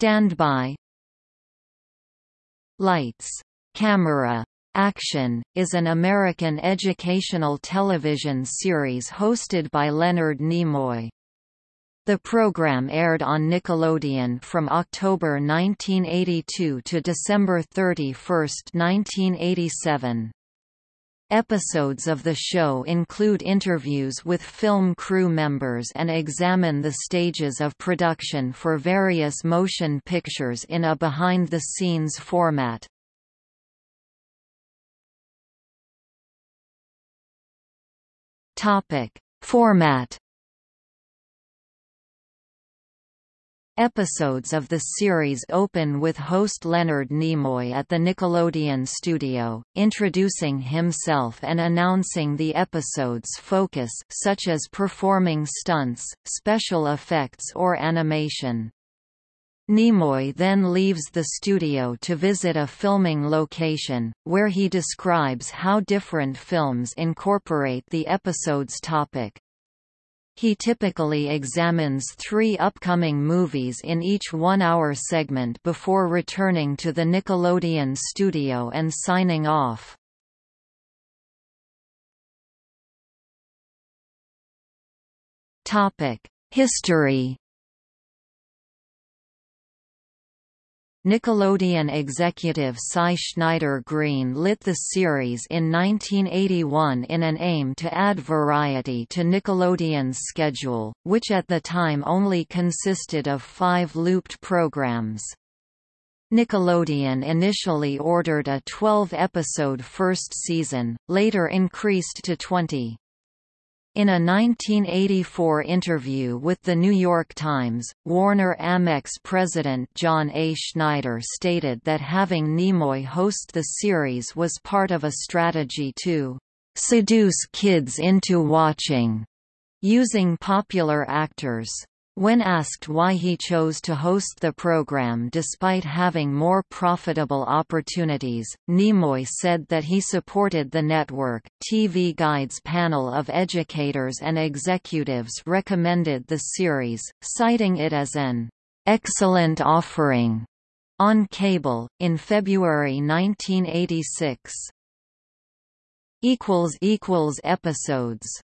Stand by Lights, Camera, Action, is an American educational television series hosted by Leonard Nimoy. The program aired on Nickelodeon from October 1982 to December 31, 1987. Episodes of the show include interviews with film crew members and examine the stages of production for various motion pictures in a behind-the-scenes format. Format Episodes of the series open with host Leonard Nimoy at the Nickelodeon studio, introducing himself and announcing the episode's focus such as performing stunts, special effects or animation. Nimoy then leaves the studio to visit a filming location, where he describes how different films incorporate the episode's topic. He typically examines three upcoming movies in each one-hour segment before returning to the Nickelodeon studio and signing off. History Nickelodeon executive Cy Schneider Green lit the series in 1981 in an aim to add variety to Nickelodeon's schedule, which at the time only consisted of five looped programs. Nickelodeon initially ordered a 12-episode first season, later increased to 20. In a 1984 interview with The New York Times, Warner Amex president John A. Schneider stated that having Nimoy host the series was part of a strategy to "...seduce kids into watching," using popular actors. When asked why he chose to host the program despite having more profitable opportunities, Nimoy said that he supported the network. TV Guide's panel of educators and executives recommended the series, citing it as an excellent offering on cable, in February 1986. equals equals Episodes